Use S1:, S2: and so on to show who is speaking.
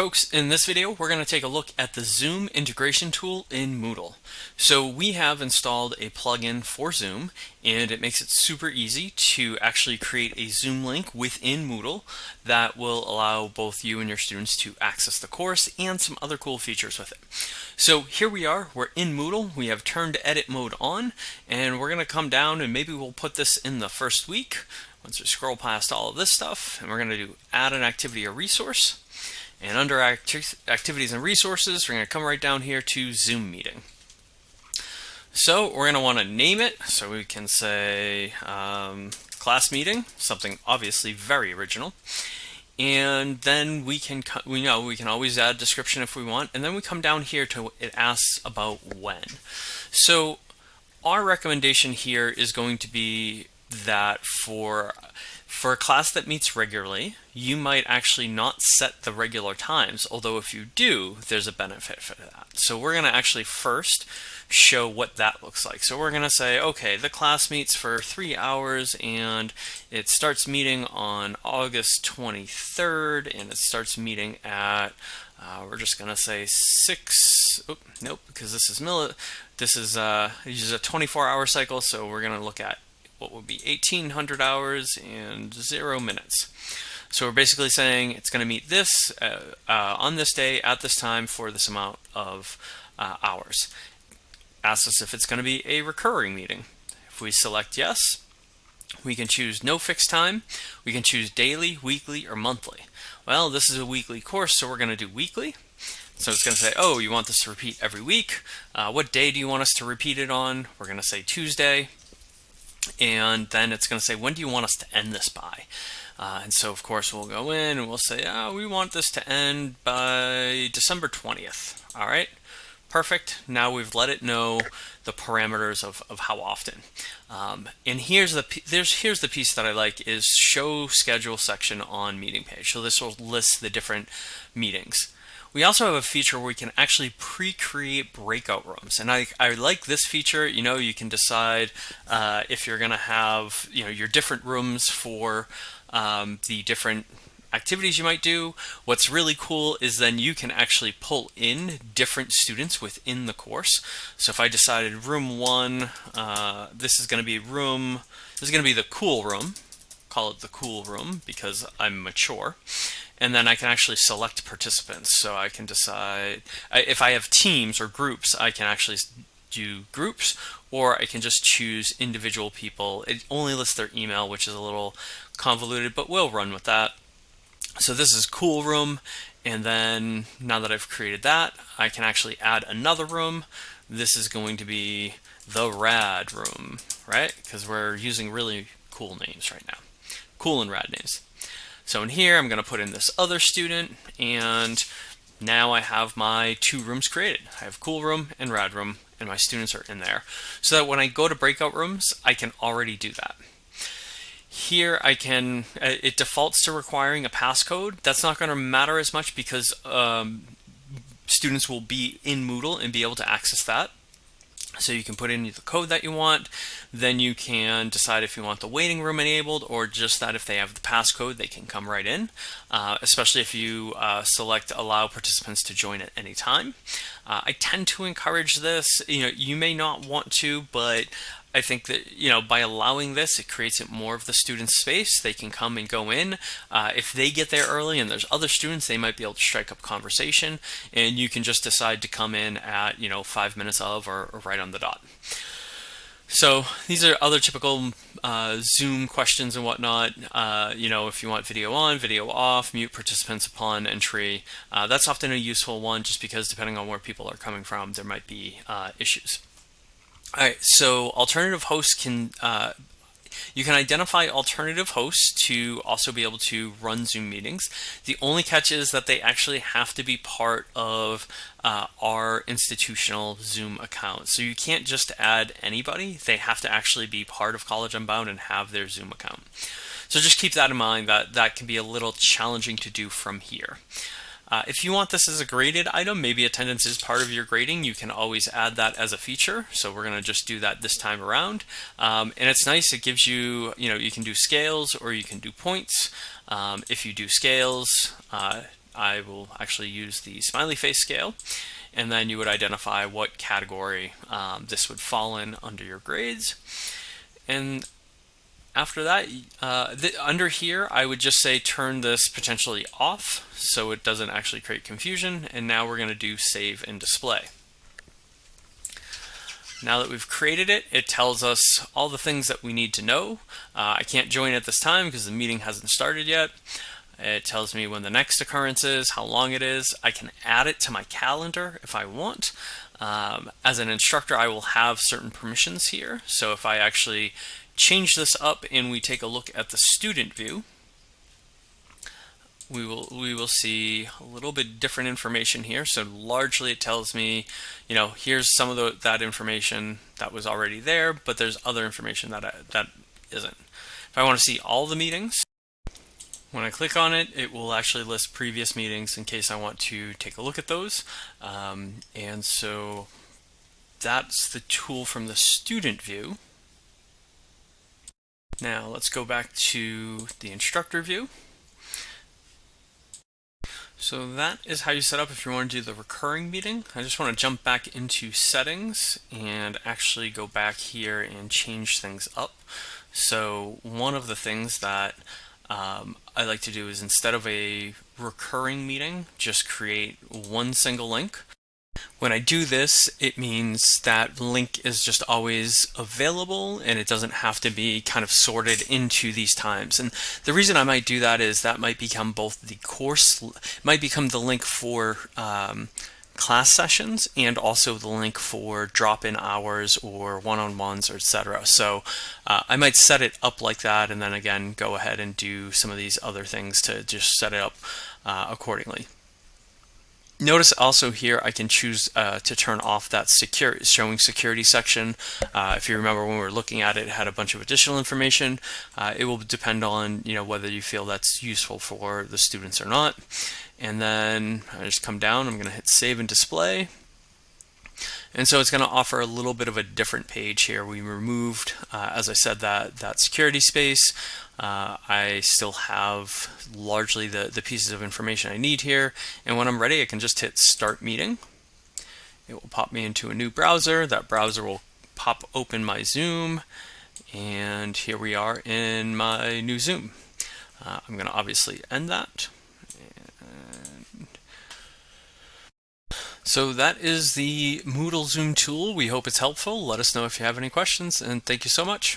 S1: folks, in this video we're going to take a look at the Zoom integration tool in Moodle. So we have installed a plugin for Zoom and it makes it super easy to actually create a Zoom link within Moodle that will allow both you and your students to access the course and some other cool features with it. So here we are, we're in Moodle, we have turned edit mode on and we're going to come down and maybe we'll put this in the first week once we scroll past all of this stuff and we're going to do add an activity or resource and under acti activities and resources, we're going to come right down here to Zoom meeting. So we're going to want to name it. So we can say um, class meeting, something obviously very original. And then we can, we know we can always add a description if we want. And then we come down here to it asks about when. So our recommendation here is going to be that for for a class that meets regularly, you might actually not set the regular times, although if you do, there's a benefit for that. So we're going to actually first show what that looks like. So we're going to say, okay, the class meets for three hours and it starts meeting on August 23rd and it starts meeting at, uh, we're just going to say six, oh, nope, because this is milli, this is, uh, this is a 24 hour cycle. So we're going to look at what would be 1800 hours and zero minutes. So we're basically saying it's going to meet this uh, uh, on this day at this time for this amount of uh, hours. Asks us if it's going to be a recurring meeting. If we select yes, we can choose no fixed time. We can choose daily, weekly, or monthly. Well, this is a weekly course, so we're going to do weekly. So it's going to say, oh, you want this to repeat every week. Uh, what day do you want us to repeat it on? We're going to say Tuesday and then it's going to say when do you want us to end this by? Uh, and so of course we'll go in and we'll say oh, we want this to end by December 20th all right perfect now we've let it know the parameters of, of how often um, and here's the there's here's the piece that I like is show schedule section on meeting page so this will list the different meetings we also have a feature where we can actually pre-create breakout rooms. And I, I like this feature. You know, you can decide uh, if you're going to have, you know, your different rooms for um, the different activities you might do. What's really cool is then you can actually pull in different students within the course. So if I decided room one, uh, this is going to be room, this is going to be the cool room, call it the cool room because I'm mature and then I can actually select participants. So I can decide if I have teams or groups, I can actually do groups or I can just choose individual people. It only lists their email, which is a little convoluted, but we'll run with that. So this is cool room. And then now that I've created that, I can actually add another room. This is going to be the rad room, right? Because we're using really cool names right now. Cool and rad names. So in here, I'm going to put in this other student, and now I have my two rooms created. I have cool room and rad room, and my students are in there. So that when I go to breakout rooms, I can already do that. Here I can, uh, it defaults to requiring a passcode. That's not going to matter as much because um, students will be in Moodle and be able to access that. So you can put in the code that you want, then you can decide if you want the waiting room enabled or just that if they have the passcode they can come right in, uh, especially if you uh, select allow participants to join at any time. Uh, I tend to encourage this, you know, you may not want to, but I think that, you know, by allowing this, it creates it more of the student space. They can come and go in. Uh, if they get there early and there's other students, they might be able to strike up conversation and you can just decide to come in at, you know, five minutes of or, or right on the dot. So these are other typical uh, Zoom questions and whatnot. Uh, you know, if you want video on, video off, mute participants upon entry. Uh, that's often a useful one just because depending on where people are coming from, there might be uh, issues. All right, so alternative hosts can, uh, you can identify alternative hosts to also be able to run Zoom meetings. The only catch is that they actually have to be part of uh, our institutional Zoom account. So you can't just add anybody, they have to actually be part of College Unbound and have their Zoom account. So just keep that in mind that that can be a little challenging to do from here. Uh, if you want this as a graded item, maybe attendance is part of your grading, you can always add that as a feature. So we're going to just do that this time around. Um, and it's nice, it gives you, you know, you can do scales or you can do points. Um, if you do scales, uh, I will actually use the smiley face scale and then you would identify what category um, this would fall in under your grades. And after that, uh, under here, I would just say turn this potentially off so it doesn't actually create confusion. And now we're going to do save and display. Now that we've created it, it tells us all the things that we need to know. Uh, I can't join at this time because the meeting hasn't started yet. It tells me when the next occurrence is, how long it is. I can add it to my calendar if I want. Um, as an instructor, I will have certain permissions here. So if I actually change this up and we take a look at the student view, we will we will see a little bit different information here. So largely it tells me, you know, here's some of the, that information that was already there, but there's other information that I, that isn't. If I want to see all the meetings, when I click on it, it will actually list previous meetings in case I want to take a look at those. Um, and so that's the tool from the student view. Now let's go back to the instructor view. So that is how you set up if you want to do the recurring meeting. I just want to jump back into settings and actually go back here and change things up. So one of the things that um, I like to do is instead of a recurring meeting, just create one single link. When I do this, it means that link is just always available and it doesn't have to be kind of sorted into these times. And the reason I might do that is that might become both the course, might become the link for um, class sessions and also the link for drop-in hours or one-on-ones, or etc. So uh, I might set it up like that and then again go ahead and do some of these other things to just set it up uh, accordingly. Notice also here I can choose uh, to turn off that secure showing security section. Uh, if you remember when we were looking at it, it had a bunch of additional information. Uh, it will depend on you know whether you feel that's useful for the students or not. And then I just come down, I'm going to hit save and display. And so it's going to offer a little bit of a different page here. We removed, uh, as I said, that, that security space. Uh, I still have largely the, the pieces of information I need here. And when I'm ready, I can just hit Start Meeting. It will pop me into a new browser. That browser will pop open my Zoom. And here we are in my new Zoom. Uh, I'm going to obviously end that. So that is the Moodle Zoom tool. We hope it's helpful. Let us know if you have any questions, and thank you so much.